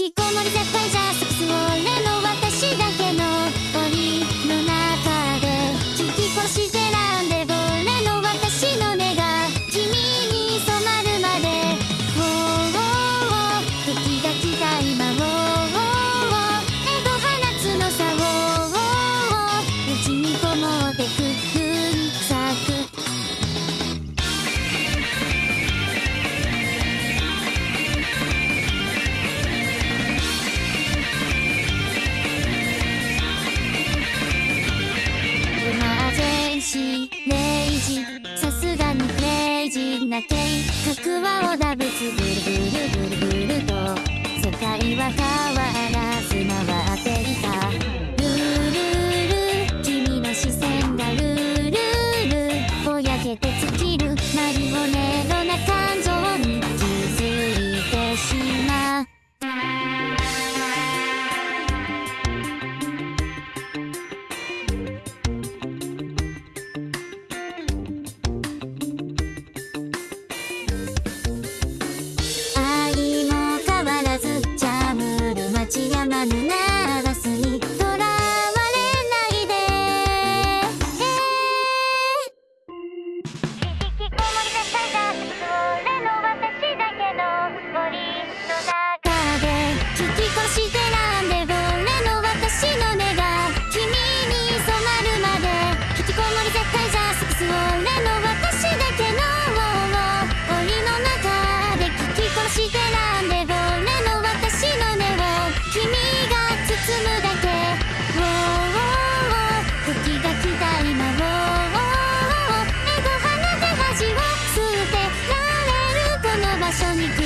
引きこもり絶対じゃしい。明治さすがにクレイジ。ーな計画は織田別ぶり想你。